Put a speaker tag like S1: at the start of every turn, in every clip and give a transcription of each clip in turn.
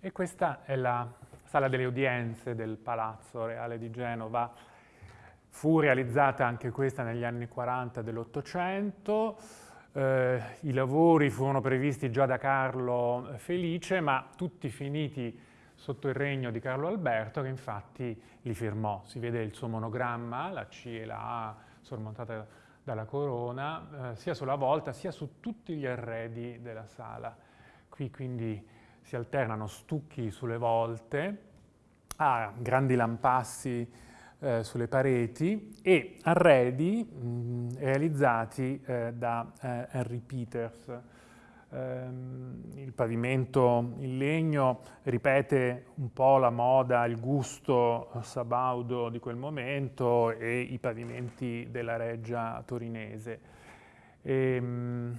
S1: E questa è la sala delle udienze del Palazzo Reale di Genova. Fu realizzata anche questa negli anni 40 dell'Ottocento. Eh, I lavori furono previsti già da Carlo Felice, ma tutti finiti sotto il regno di Carlo Alberto, che infatti li firmò. Si vede il suo monogramma, la C e la A sormontata dalla corona, eh, sia sulla volta sia su tutti gli arredi della sala. Qui quindi si alternano stucchi sulle volte, ha grandi lampassi eh, sulle pareti e arredi mh, realizzati eh, da eh, Henry Peters. Ehm, il pavimento in legno ripete un po' la moda, il gusto sabaudo di quel momento e i pavimenti della reggia torinese. E, ehm, mh,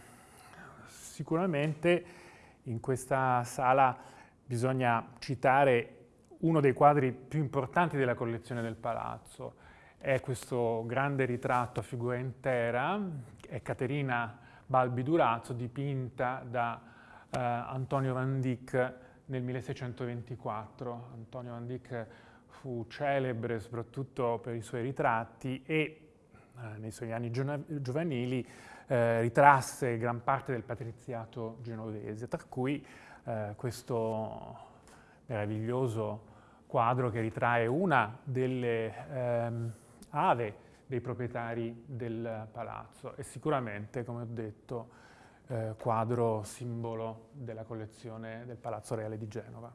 S1: sicuramente in questa sala bisogna citare uno dei quadri più importanti della collezione del palazzo. È questo grande ritratto a figura intera, è Caterina Balbi Durazzo, dipinta da eh, Antonio Van Dyck nel 1624. Antonio Van Dyck fu celebre soprattutto per i suoi ritratti e nei suoi anni giovanili eh, ritrasse gran parte del patriziato genovese, tra cui eh, questo meraviglioso quadro che ritrae una delle ehm, ave dei proprietari del palazzo e sicuramente, come ho detto, eh, quadro simbolo della collezione del Palazzo Reale di Genova.